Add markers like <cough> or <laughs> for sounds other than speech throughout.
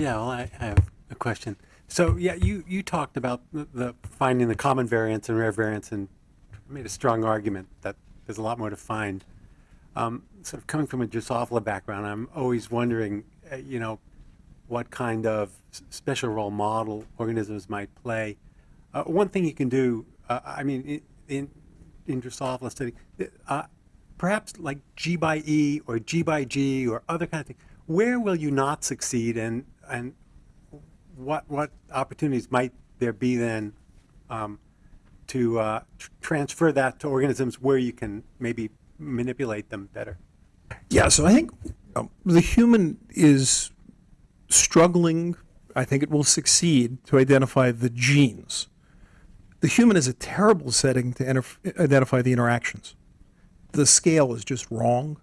Yeah, well, I I have a question. So, yeah, you, you talked about the- the finding the common variants and rare variants and made a strong argument that there's a lot more to find. Um, Sort of coming from a Drosophila background, I'm always wondering, uh, you know, what kind of special role model organisms might play. Uh, One thing you can do, uh, I mean, in, in Drosophila study, uh, perhaps like G by E or G by G or other kind of thing, where will you not succeed and, and what, what opportunities might there be then um, to uh, tr- transfer that to organisms where you can maybe manipulate them better? Yeah, so I think um, the human is struggling, I think it will succeed to identify the genes. The human is a terrible setting to identify the interactions. The scale is just wrong.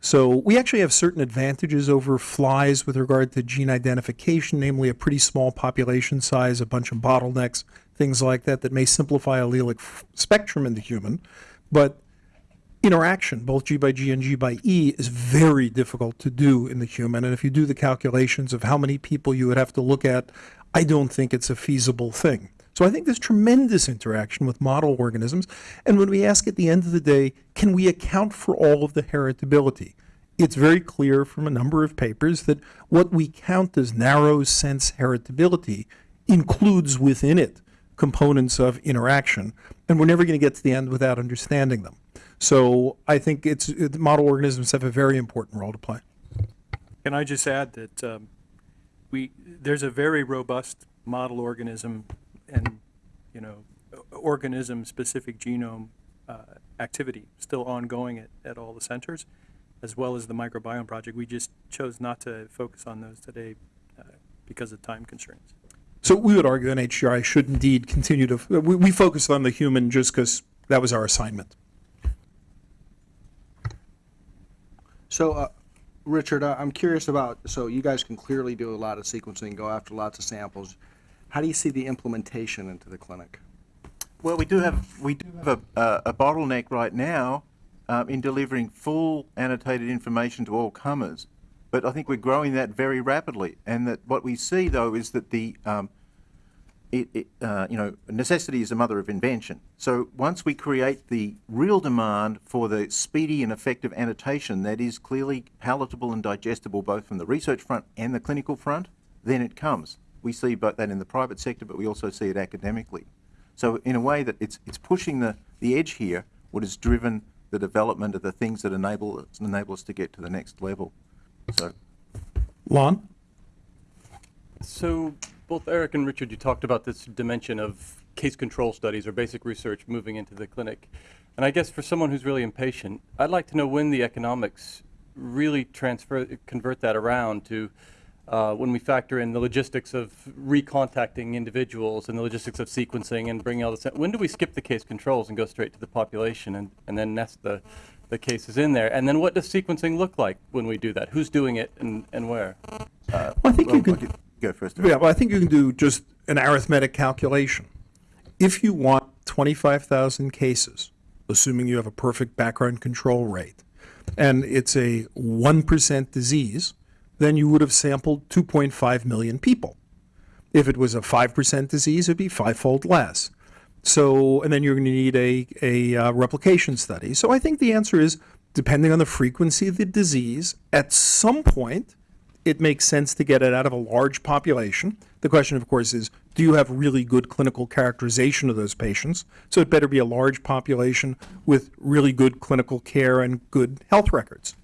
So we actually have certain advantages over flies with regard to gene identification, namely a pretty small population size, a bunch of bottlenecks, things like that, that may simplify allelic spectrum in the human. But interaction, both G by G and G by E, is very difficult to do in the human. And if you do the calculations of how many people you would have to look at, I don't think it's a feasible thing. So I think there's tremendous interaction with model organisms. And when we ask at the end of the day, can we account for all of the heritability? It's very clear from a number of papers that what we count as narrow sense heritability includes within it components of interaction, and we're never going to get to the end without understanding them. So I think it's it, model organisms have a very important role to play. Can I just add that um, we, there's a very robust model organism and, you know, organism-specific genome uh, activity still ongoing at, at all the centers, as well as the microbiome project. We just chose not to focus on those today uh, because of time constraints. So we would argue that NHGRI should indeed continue to. We, we focus on the human just because that was our assignment. So, uh, Richard, I- I'm curious about, so you guys can clearly do a lot of sequencing, go after lots of samples. How do you see the implementation into the clinic? Well, we do have we do have a, a, a bottleneck right now um, in delivering full annotated information to all comers, but I think we're growing that very rapidly. And that what we see though is that the um, it, it, uh, you know necessity is the mother of invention. So once we create the real demand for the speedy and effective annotation that is clearly palatable and digestible both from the research front and the clinical front, then it comes. We see both that in the private sector, but we also see it academically. So in a way that it's it's pushing the, the edge here, what has driven the development of the things that enable us, enable us to get to the next level. So Lon? So both Eric and Richard, you talked about this dimension of case control studies or basic research moving into the clinic. And I guess for someone who's really impatient, I'd like to know when the economics really transfer, convert that around to uh, when we factor in the logistics of recontacting individuals and the logistics of sequencing and bringing all this. When do we skip the case controls and go straight to the population and, and then nest the, the cases in there? And then what does sequencing look like when we do that? Who's doing it and, and where? Well, I think well, you can. Go first. Yeah, well, I think you can do just an arithmetic calculation. If you want 25,000 cases, assuming you have a perfect background control rate, and it's a 1% disease, then you would have sampled 2.5 million people. If it was a 5% disease, it'd be fivefold less. So, and then you're going to need a, a uh, replication study. So I think the answer is depending on the frequency of the disease, at some point, it makes sense to get it out of a large population. The question, of course, is do you have really good clinical characterization of those patients? So it better be a large population with really good clinical care and good health records.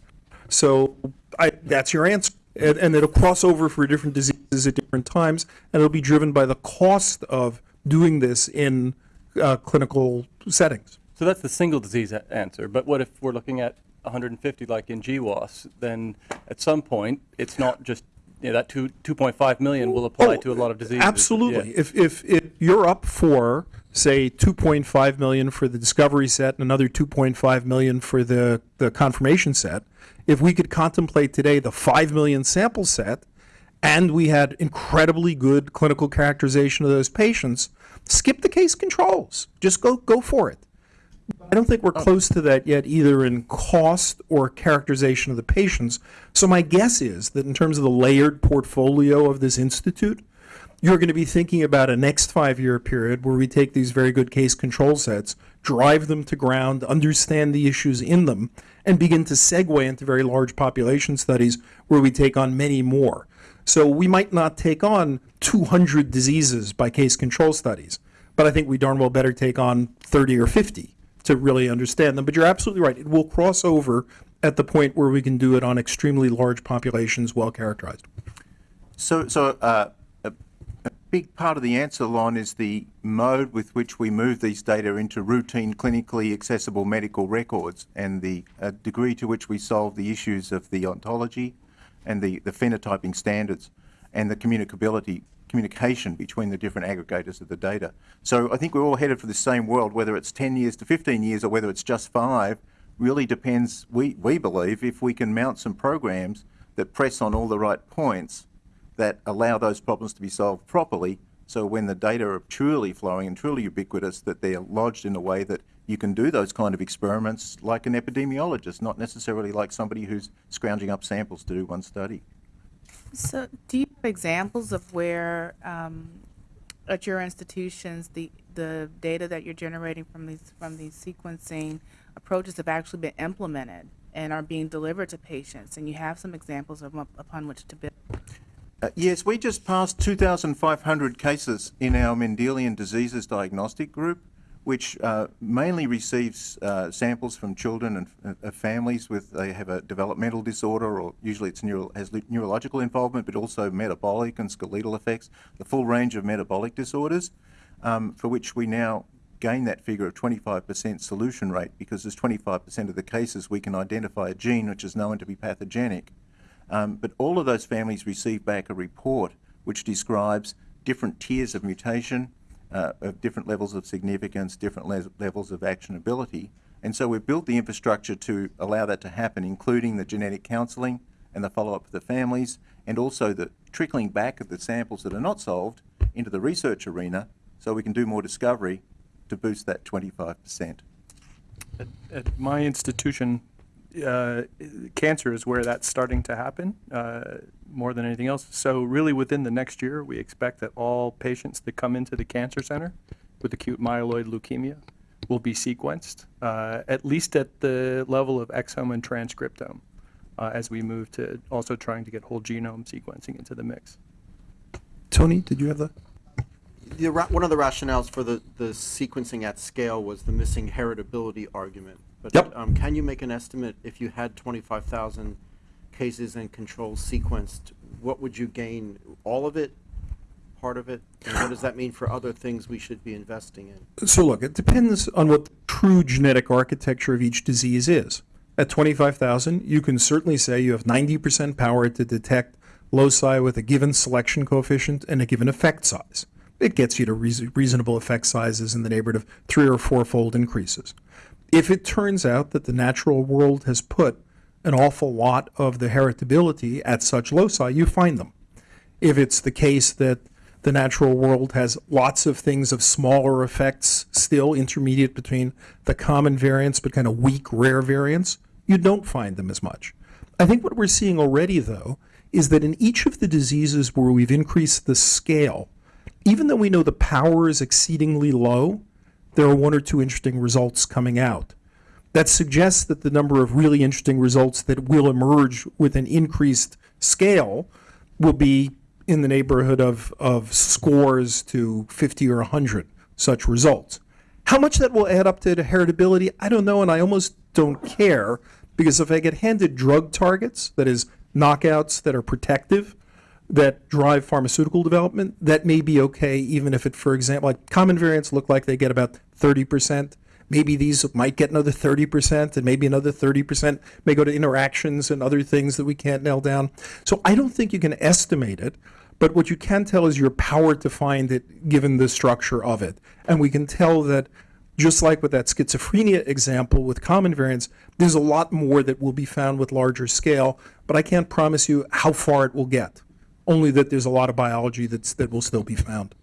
So I, that's your answer. And, and it'll cross over for different diseases at different times, and it'll be driven by the cost of doing this in uh, clinical settings. So that's the single disease answer. But what if we're looking at 150 like in GWAS? Then at some point, it's not just, you know, that two, 2.5 million will apply Oh, to a lot of diseases. Absolutely. Yeah. If, if, if you're up for, say, 2.5 million for the discovery set and another 2.5 million for the, the confirmation set, if we could contemplate today the 5 million sample set and we had incredibly good clinical characterization of those patients, skip the case controls. Just go, go for it. I don't think we're close to that yet, either in cost or characterization of the patients. So my guess is that in terms of the layered portfolio of this institute, you're going to be thinking about a next five-year period where we take these very good case control sets, drive them to ground, understand the issues in them, and begin to segue into very large population studies where we take on many more. So we might not take on 200 diseases by case control studies, but I think we darn well better take on 30 or 50 to really understand them. But you're absolutely right. It will cross over at the point where we can do it on extremely large populations, well characterized. So, so uh, big part of the answer, line is the mode with which we move these data into routine, clinically accessible medical records and the uh, degree to which we solve the issues of the ontology and the, the phenotyping standards and the communicability, communication between the different aggregators of the data. So I think we're all headed for the same world, whether it's 10 years to 15 years or whether it's just five, really depends, we, we believe, if we can mount some programs that press on all the right points that allow those problems to be solved properly. So when the data are truly flowing and truly ubiquitous, that they are lodged in a way that you can do those kind of experiments like an epidemiologist, not necessarily like somebody who's scrounging up samples to do one study. So, do you have examples of where, um, at your institutions, the the data that you're generating from these from these sequencing approaches have actually been implemented and are being delivered to patients? And you have some examples of upon which to build. Uh, yes, we just passed 2,500 cases in our Mendelian diseases diagnostic group, which uh, mainly receives uh, samples from children and uh, families with they have a developmental disorder, or usually it's neural, has neurological involvement, but also metabolic and skeletal effects, the full range of metabolic disorders, um, for which we now gain that figure of 25% solution rate because there's 25% of the cases we can identify a gene which is known to be pathogenic. Um, but all of those families receive back a report which describes different tiers of mutation, uh, of different levels of significance, different le levels of actionability. And so we've built the infrastructure to allow that to happen, including the genetic counselling and the follow-up of the families, and also the trickling back of the samples that are not solved into the research arena so we can do more discovery to boost that 25%. At, at my institution, uh, cancer is where that's starting to happen uh, more than anything else. So really within the next year, we expect that all patients that come into the cancer center with acute myeloid leukemia will be sequenced, uh, at least at the level of exome and transcriptome, uh, as we move to also trying to get whole genome sequencing into the mix. Tony, did you have the? the, one of the rationales for the, the sequencing at scale was the missing heritability argument. But Yep. um, can you make an estimate if you had 25,000 cases and controls sequenced? What would you gain? All of it? Part of it? And what does that mean for other things we should be investing in? So look, it depends on what the true genetic architecture of each disease is. At 25,000, you can certainly say you have 90% power to detect loci with a given selection coefficient and a given effect size. It gets you to reas- reasonable effect sizes in the neighborhood of three or four-fold increases. If it turns out that the natural world has put an awful lot of the heritability at such loci, you find them. If it's the case that the natural world has lots of things of smaller effects still intermediate between the common variants but kind of weak rare variants, you don't find them as much. I think what we're seeing already, though, is that in each of the diseases where we've increased the scale, even though we know the power is exceedingly low, there are one or two interesting results coming out. That suggests that the number of really interesting results that will emerge with an increased scale will be in the neighborhood of, of scores to 50 or 100 such results. How much that will add up to heritability, I don't know, and I almost don't care because if I get handed drug targets, that is, knockouts that are protective, that drive pharmaceutical development, that may be okay, even if it, for example, like common variants look like they get about 30%. Maybe these might get another 30%, and maybe another 30% may go to interactions and other things that we can't nail down. So I don't think you can estimate it, but what you can tell is your power to find it given the structure of it. And we can tell that just like with that schizophrenia example with common variants, there's a lot more that will be found with larger scale, but I can't promise you how far it will get only that there's a lot of biology that's, that will still be found.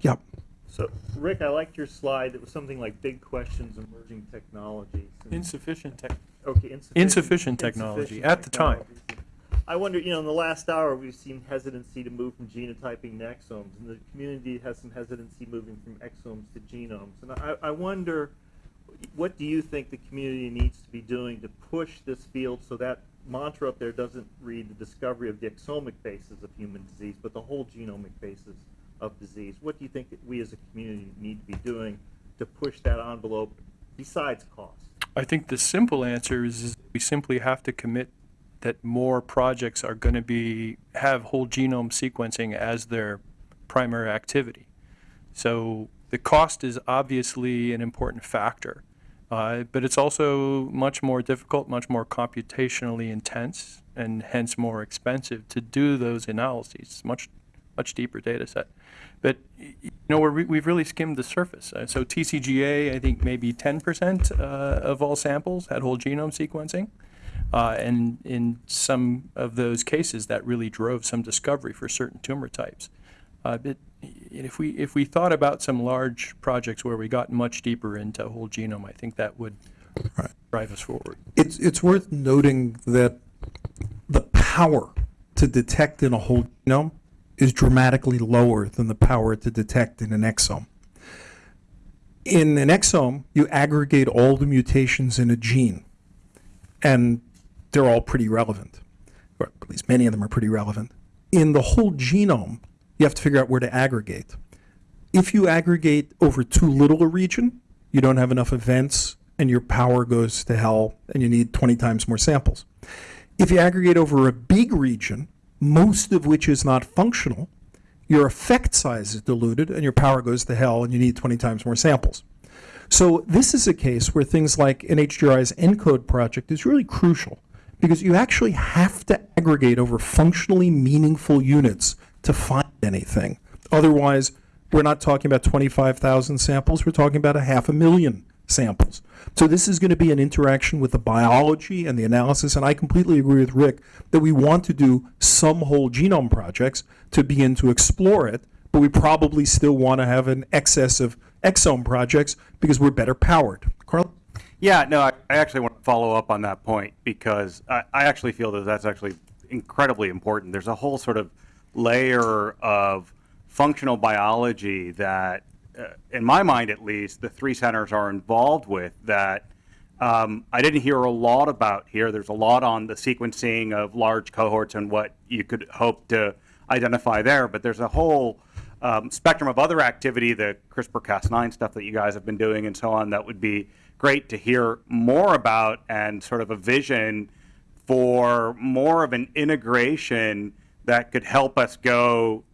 Yep. So, Rick, I liked your slide. It was something like big questions, emerging technologies. and- Insufficient tech, Okay, insufficient. Insufficient technology at the time. I wonder, you know, in the last hour, we've seen hesitancy to move from genotyping to exomes, and the community has some hesitancy moving from exomes to genomes. And I, I wonder, what do you think the community needs to be doing to push this field so that mantra up there doesn't read the discovery of the exomic basis of human disease, but the whole genomic basis of disease? What do you think that we as a community need to be doing to push that envelope besides cost? I think the simple answer is, is we simply have to commit that more projects are going to be have whole genome sequencing as their primary activity. So the cost is obviously an important factor, uh, but it's also much more difficult, much more computationally intense, and hence more expensive to do those analyses. Much much deeper data set. But you know, we're, re- we've really skimmed the surface. Uh, so TCGA, I think maybe 10% uh, of all samples had whole genome sequencing. Uh, and in some of those cases, that really drove some discovery for certain tumor types. Uh, but if we if we thought about some large projects where we got much deeper into whole genome, I think that would Right. drive us forward. It's, it's worth noting that the power to detect in a whole genome is dramatically lower than the power to detect in an exome. In an exome, you aggregate all the mutations in a gene, and they're all pretty relevant, or at least many of them are pretty relevant. In the whole genome, you have to figure out where to aggregate. If you aggregate over too little a region, you don't have enough events and your power goes to hell and you need 20 times more samples. If you aggregate over a big region, most of which is not functional, your effect size is diluted and your power goes to hell and you need 20 times more samples. So this is a case where things like NHGRI's ENCODE project is really crucial because you actually have to aggregate over functionally meaningful units to find anything. Otherwise, we're not talking about 25,000 samples, we're talking about a half a million samples. So this is going to be an interaction with the biology and the analysis, and I completely agree with Rick that we want to do some whole genome projects to begin to explore it, but we probably still want to have an excess of exome projects because we're better powered. Carl? Yeah, no, I, actually want to follow up on that point because I, I actually feel that that's actually incredibly important. There's a whole sort of layer of functional biology that, uh, in my mind at least, the three centers are involved with that um, I didn't hear a lot about here. There's a lot on the sequencing of large cohorts and what you could hope to identify there, but there's a whole um, spectrum of other activity, the CRISPR-Cas9 stuff that you guys have been doing and so on, that would be great to hear more about and sort of a vision for more of an integration that could help us go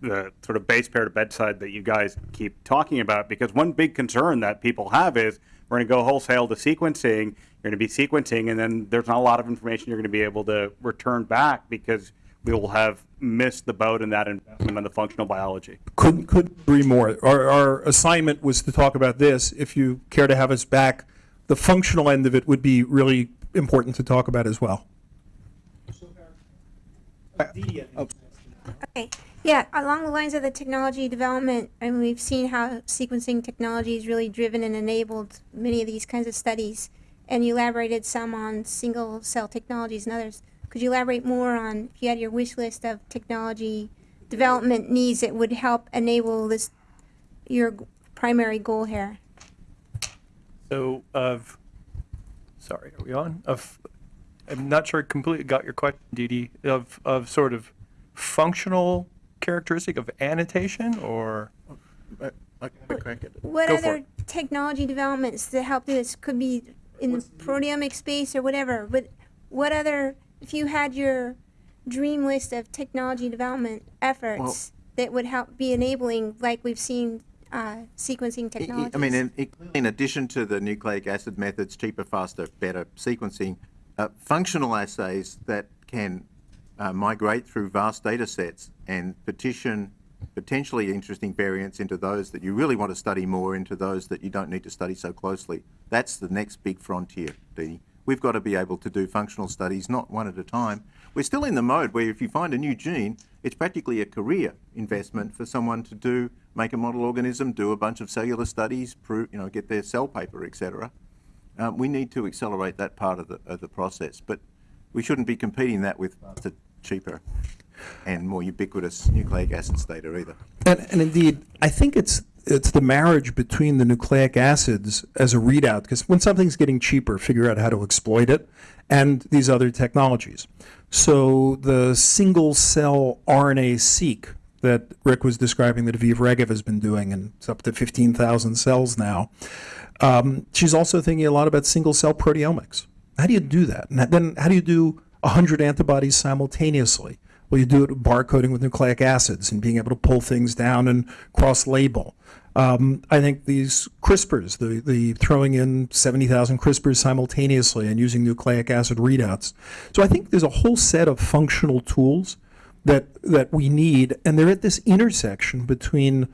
the sort of base pair to bedside that you guys keep talking about because one big concern that people have is we're going to go wholesale to sequencing you're going to be sequencing and then there's not a lot of information you're going to be able to return back because we will have missed the boat in that investment in the functional biology Couldn't, couldn't agree more. Our, our assignment was to talk about this. If you care to have us back, the functional end of it would be really important to talk about as well. Okay, yeah, along the lines of the technology development, I mean, we've seen how sequencing technology has really driven and enabled many of these kinds of studies. And you elaborated some on single cell technologies and others. Could you elaborate more on if you had your wish list of technology development needs that would help enable this, your primary goal here? So of, sorry, are we on? Of, I'm not sure I completely got your question, Dee Dee, of, of sort of functional characteristic of annotation or? I can have a crack at it. What Go other it. technology developments that help this? Could be in the proteomic space or whatever. But what other, if you had your dream list of technology development efforts that would help be enabling, like we've seen, uh, sequencing I- I- technologies? I mean, in, in- in addition to the nucleic acid methods, cheaper, faster, better sequencing, uh, functional assays that can uh, migrate through vast data sets and petition potentially interesting variants into those that you really want to study more, into those that you don't need to study so closely. That's the next big frontier, Dee. We've got to be able to do functional studies, not one at a time. We're still in the mode where if you find a new gene, it's practically a career investment for someone to do make a model organism, do a bunch of cellular studies, prove, you know, get their cell paper, etc. Um, we need to accelerate that part of the, of the process, but we shouldn't be competing that with faster, cheaper, and more ubiquitous nucleic acids data either. And, and indeed, I think it's it's the marriage between the nucleic acids as a readout, because when something's getting cheaper, figure out how to exploit it, and these other technologies. So the single cell RNA seq that Rick was describing that Aviv Regev has been doing, and it's up to 15,000 cells now. Um, she's also thinking a lot about single cell proteomics. How do you do that? And then how do you do 100 antibodies simultaneously? Well, you do it with barcoding with nucleic acids and being able to pull things down and cross label. Um, I think these CRISPRs, the, the throwing in 70,000 CRISPRs simultaneously and using nucleic acid readouts. So I think there's a whole set of functional tools that, that we need, and they're at this intersection between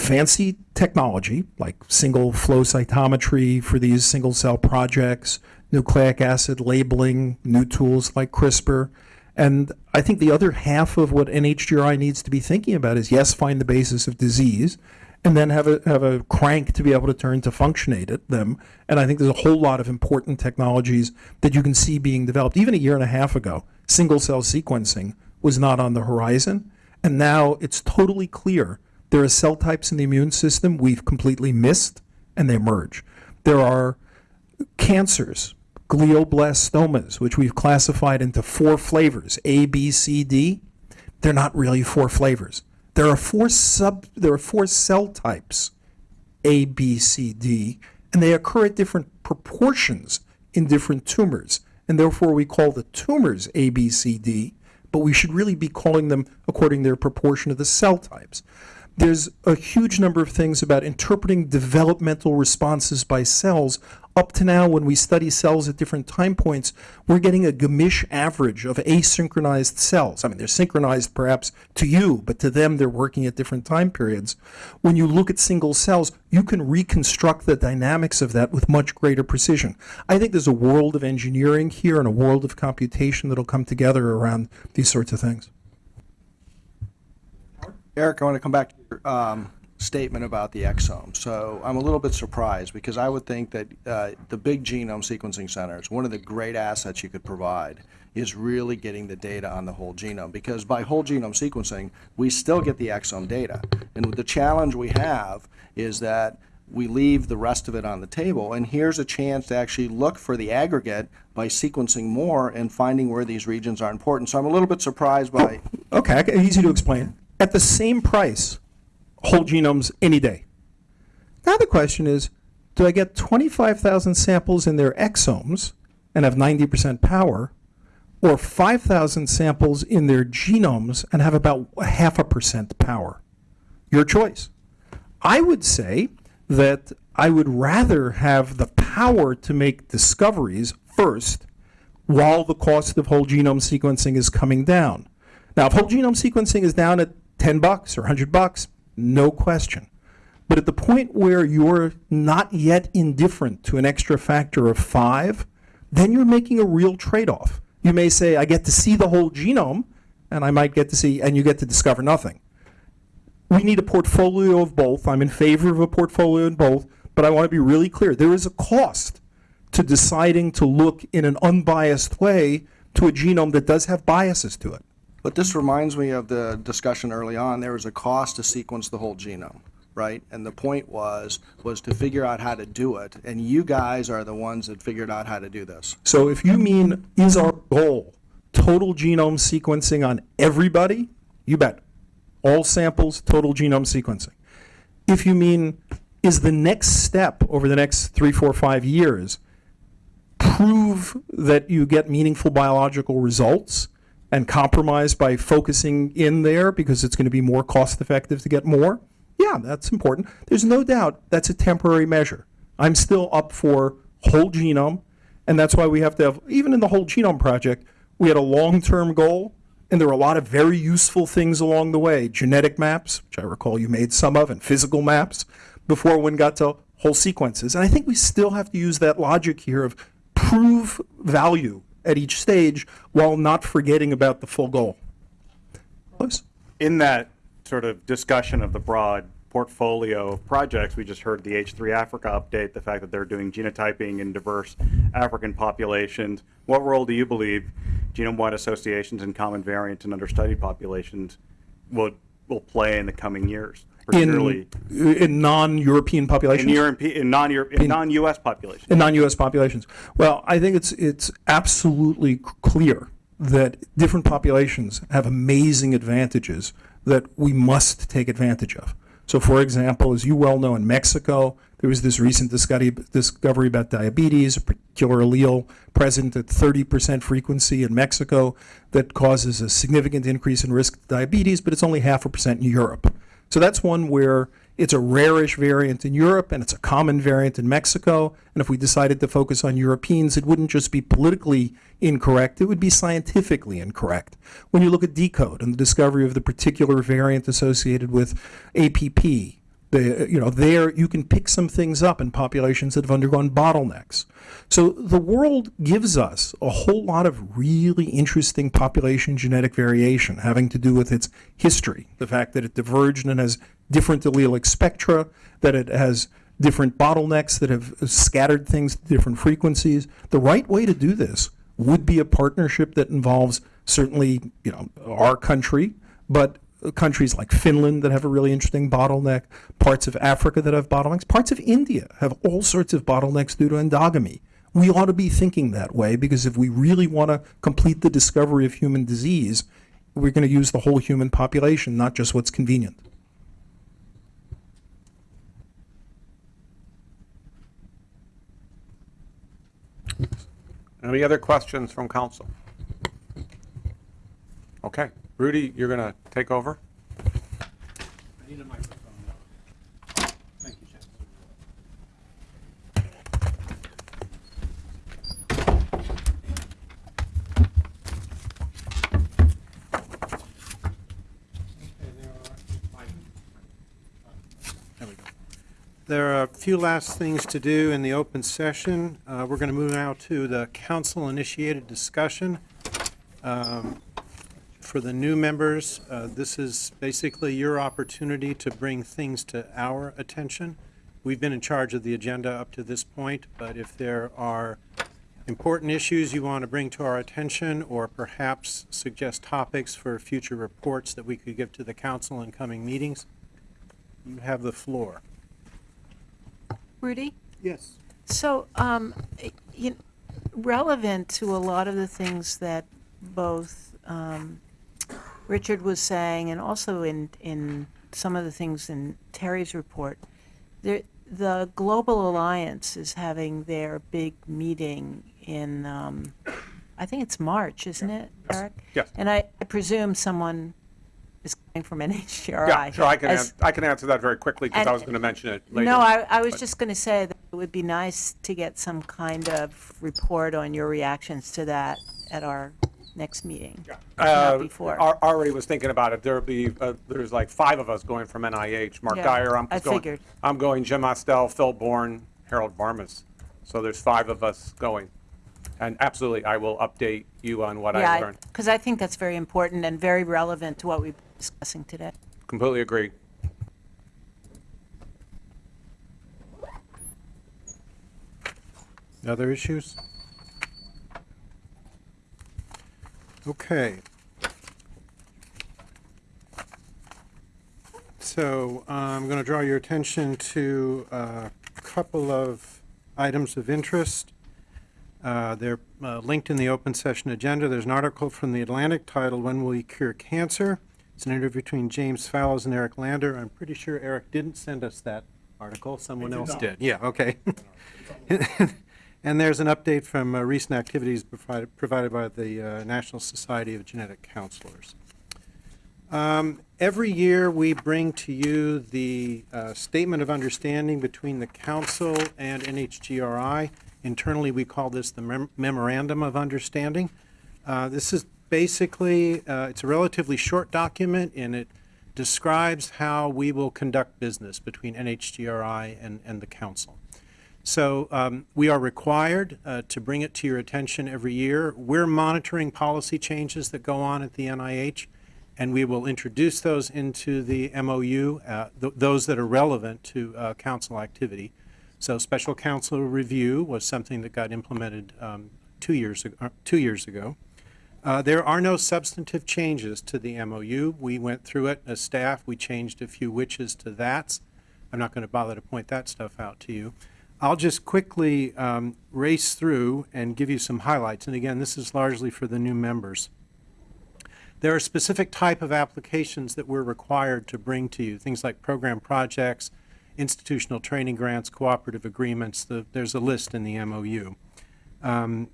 fancy technology like single flow cytometry for these single cell projects, nucleic acid labeling, new tools like CRISPR. And I think the other half of what NHGRI needs to be thinking about is yes, find the basis of disease, and then have a have a crank to be able to turn to functionate at them. And I think there's a whole lot of important technologies that you can see being developed. Even a year and a half ago, single cell sequencing was not on the horizon, and now it's totally clear there are cell types in the immune system we've completely missed, and they emerge. There are cancers, glioblastomas, which we've classified into four flavors, A, B, C, D. They're not really four flavors. There are four sub there are four cell types, A, B, C, D, and they occur at different proportions in different tumors. And therefore we call the tumors A, B, C, D, but we should really be calling them according to their proportion of the cell types. There's a huge number of things about interpreting developmental responses by cells. Up to now, when we study cells at different time points, we're getting a gamish average of asynchronized cells. I mean, they're synchronized perhaps to you, but to them, they're working at different time periods. When you look at single cells, you can reconstruct the dynamics of that with much greater precision. I think there's a world of engineering here and a world of computation that'll come together around these sorts of things. Eric, I want to come back to your um, statement about the exome. So I'm a little bit surprised because I would think that uh, the big genome sequencing centers, one of the great assets you could provide is really getting the data on the whole genome because by whole genome sequencing, we still get the exome data. And the challenge we have is that we leave the rest of it on the table. And here's a chance to actually look for the aggregate by sequencing more and finding where these regions are important. So I'm a little bit surprised by Okay, easy to explain. At the same price, whole genomes any day. Now the question is, do I get 25,000 samples in their exomes and have 90% power, or 5,000 samples in their genomes and have about half a percent power? Your choice. I would say that I would rather have the power to make discoveries first while the cost of whole genome sequencing is coming down. Now, if whole genome sequencing is down at 10 bucks or 100 bucks, no question. But at the point where you're not yet indifferent to an extra factor of five, then you're making a real trade-off. You may say, I get to see the whole genome, and I might get to see, and you get to discover nothing. We need a portfolio of both. I'm in favor of a portfolio in both, but I want to be really clear. There is a cost to deciding to look in an unbiased way to a genome that does have biases to it. But this reminds me of the discussion early on, there was a cost to sequence the whole genome, right? And the point was, was to figure out how to do it, and you guys are the ones that figured out how to do this. So if you mean, is our goal total genome sequencing on everybody? You bet. All samples, total genome sequencing. If you mean, is the next step over the next three, four, five years, prove that you get meaningful biological results and compromise by focusing in there because it's going to be more cost effective to get more? Yeah, that's important. There's no doubt that's a temporary measure. I'm still up for whole genome, and that's why we have to have, even in the whole genome project, we had a long-term goal, and there were a lot of very useful things along the way. Genetic maps, which I recall you made some of, and physical maps, before one got to whole sequences. And I think we still have to use that logic here of prove value at each stage while not forgetting about the full goal. In that sort of discussion of the broad portfolio of projects, we just heard the H3 Africa update, the fact that they're doing genotyping in diverse African populations. What role do you believe genome-wide associations and common variant and understudied populations will, will play in the coming years? Particularly In, in non-European populations? in Europe, in non-Europe, in non-US populations? in non-U.S. populations. Well, I think it's it's absolutely clear that different populations have amazing advantages that we must take advantage of. So, for example, as you well know, in Mexico, there was this recent discovery, discovery about diabetes, a particular allele present at 30% frequency in Mexico that causes a significant increase in risk of diabetes, but it's only half a percent in Europe. So that's one where it's a rarish variant in Europe and it's a common variant in Mexico. And if we decided to focus on Europeans, it wouldn't just be politically incorrect, it would be scientifically incorrect. When you look at deCODE and the discovery of the particular variant associated with APP, the, you know, there you can pick some things up in populations that have undergone bottlenecks. So the world gives us a whole lot of really interesting population genetic variation having to do with its history, the fact that it diverged and has different allelic spectra, that it has different bottlenecks that have scattered things to different frequencies. The right way to do this would be a partnership that involves certainly, you know, our country, but countries like Finland that have a really interesting bottleneck, parts of Africa that have bottlenecks, parts of India have all sorts of bottlenecks due to endogamy. We ought to be thinking that way because if we really want to complete the discovery of human disease, we're going to use the whole human population, not just what's convenient. Any other questions from council? Okay, Rudy, you're going to take over? There are a few last things to do in the open session. Uh, We're going to move now to the council-initiated discussion. Um, For the new members, uh, this is basically your opportunity to bring things to our attention. We've been in charge of the agenda up to this point, but if there are important issues you want to bring to our attention, or perhaps suggest topics for future reports that we could give to the council in coming meetings, you have the floor. Rudy? Yes. So, um, i- you, relevant to a lot of the things that both, um, Richard was saying and also in, in some of the things in Terry's report, there, the Global Alliance is having their big meeting in, um, I think it's March, isn't it, Eric? Yes. And I, I presume someone is coming from NHGRI. <laughs> Yeah, sure, I can, as- I can answer that very quickly because I was going to mention it later. No, I, I was but- just going to say that it would be nice to get some kind of report on your reactions to that at our next meeting. if Uh, not before. Ar- Already was thinking about it. There'll be, uh, there's like five of us going from NIH. Mark Yeah, Guyer, I'm I going. figured. I'm going, Jim Ostell, Phil Bourne, Harold Varmus. So there's five of us going. And absolutely, I will update you on what I Yeah, learned. because I think that's very important and very relevant to what we've been discussing today. Completely agree. Other issues? Okay. So uh, I'm going to draw your attention to a couple of items of interest. Uh, They're uh, linked in the open session agenda. There's an article from The Atlantic titled, When Will We Cure Cancer? It's an interview between James Fallows and Eric Lander. I'm pretty sure Eric didn't send us that article. Someone else did. Yeah, okay. <laughs> And there's an update from uh, recent activities provided, provided by the uh, National Society of Genetic Counselors. Um, Every year, we bring to you the uh, Statement of Understanding between the Council and NHGRI. Internally, we call this the Mem- Memorandum of Understanding. Uh, This is basically, uh, it's a relatively short document, and it describes how we will conduct business between NHGRI and, and the council. So um, we are required uh, to bring it to your attention every year. We're monitoring policy changes that go on at the NIH, and we will introduce those into the MOU, uh, th- those that are relevant to uh, council activity. So special council review was something that got implemented um, two years, ag- uh, two years ago. Uh, There are no substantive changes to the MOU. We went through it as staff. We changed a few whiches to thats. I'm not going to bother to point that stuff out to you. I'll just quickly um, race through and give you some highlights. And again, this is largely for the new members. There are specific type of applications that we're required to bring to you, things like program projects, institutional training grants, cooperative agreements. The, there's a list in the MOU. Um,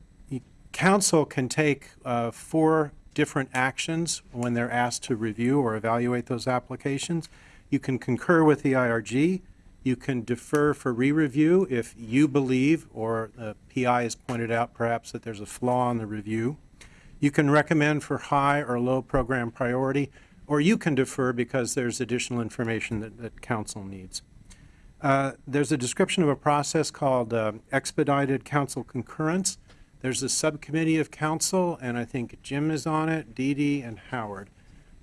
council can take uh, four different actions when they're asked to review or evaluate those applications. You can concur with the IRG. You can defer for re-review if you believe, or the PI has pointed out perhaps that there's a flaw in the review. You can recommend for high or low program priority, or you can defer because there's additional information that, that council needs. Uh, There's a description of a process called uh, expedited council concurrence. There's a subcommittee of council, and I think Jim is on it, Dee Dee, and Howard.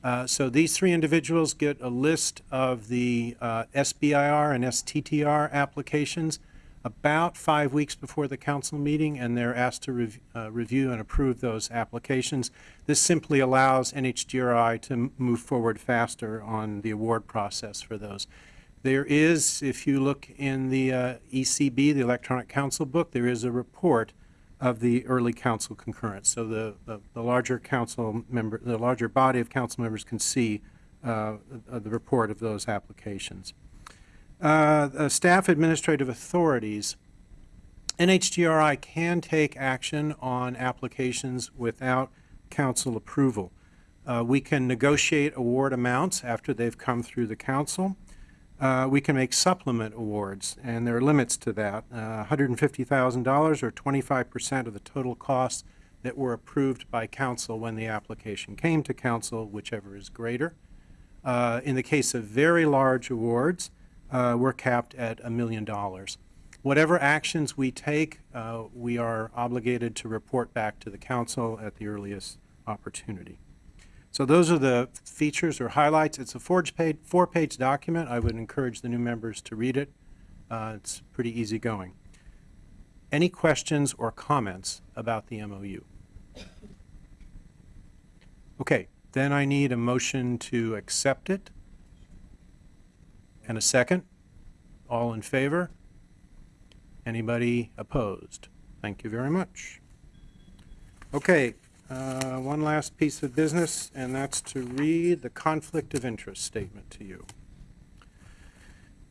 Uh, So these three individuals get a list of the uh, SBIR and STTR applications about five weeks before the council meeting, and they're asked to rev- uh, review and approve those applications. This simply allows NHGRI to move forward faster on the award process for those. There is, if you look in the uh, ECB, the Electronic Council Book, there is a report of the early council concurrence. So the, the- the larger council member, the larger body of council members can see uh, the report of those applications. Uh, uh, Staff administrative authorities, NHGRI can take action on applications without council approval. Uh, We can negotiate award amounts after they've come through the council. Uh, We can make supplement awards, and there are limits to that. Uh, $150,000 or 25% of the total costs that were approved by council when the application came to council, whichever is greater. Uh, In the case of very large awards, uh, we're capped at a million dollars. Whatever actions we take, uh, we are obligated to report back to the council at the earliest opportunity. So those are the features or highlights. It's a four-page, four-page document. I would encourage the new members to read it. Uh, It's pretty easygoing. Any questions or comments about the MOU? Okay, then I need a motion to accept it. And a second? All in favor? Anybody opposed? Thank you very much. Okay, uh, one last piece of business, and that's to read the conflict of interest statement to you.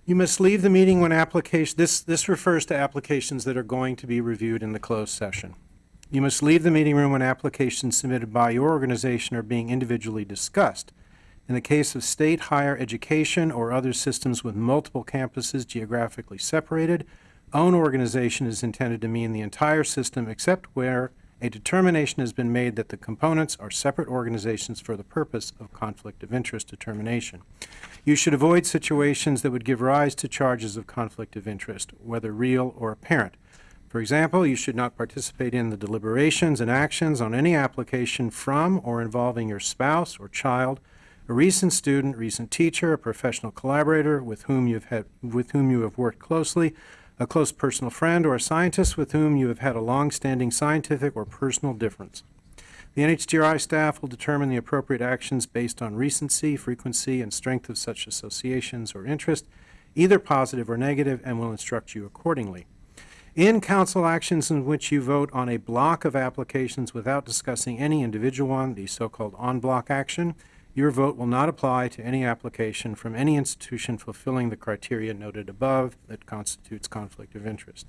You must leave the meeting when application, this, this refers to applications that are going to be reviewed in the closed session. You must leave the meeting room when applications submitted by your organization are being individually discussed. In the case of state higher education or other systems with multiple campuses geographically separated, own organization is intended to mean the entire system except where a determination has been made that the components are separate organizations for the purpose of conflict of interest determination. You should avoid situations that would give rise to charges of conflict of interest, whether real or apparent. For example, you should not participate in the deliberations and actions on any application from or involving your spouse or child, a recent student, recent teacher, a professional collaborator with whom you've had, with whom you have worked closely, a close personal friend, or a scientist with whom you have had a long-standing scientific or personal difference. The NHGRI staff will determine the appropriate actions based on recency, frequency, and strength of such associations or interest, either positive or negative, and will instruct you accordingly. In council actions in which you vote on a block of applications without discussing any individual one, the so-called en-bloc action, your vote will not apply to any application from any institution fulfilling the criteria noted above that constitutes conflict of interest.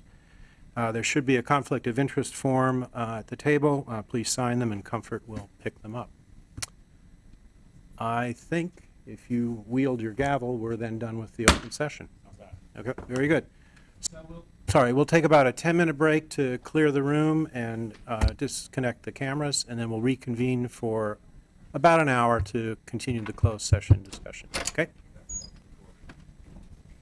Uh, There should be a conflict of interest form uh, at the table. Uh, Please sign them, and Comfort will pick them up. I think if you wield your gavel, we're then done with the open session. Okay, very good. Sorry, we'll take about a 10-minute break to clear the room and uh, disconnect the cameras, and then we'll reconvene for about an hour to continue the closed session discussion. Okay?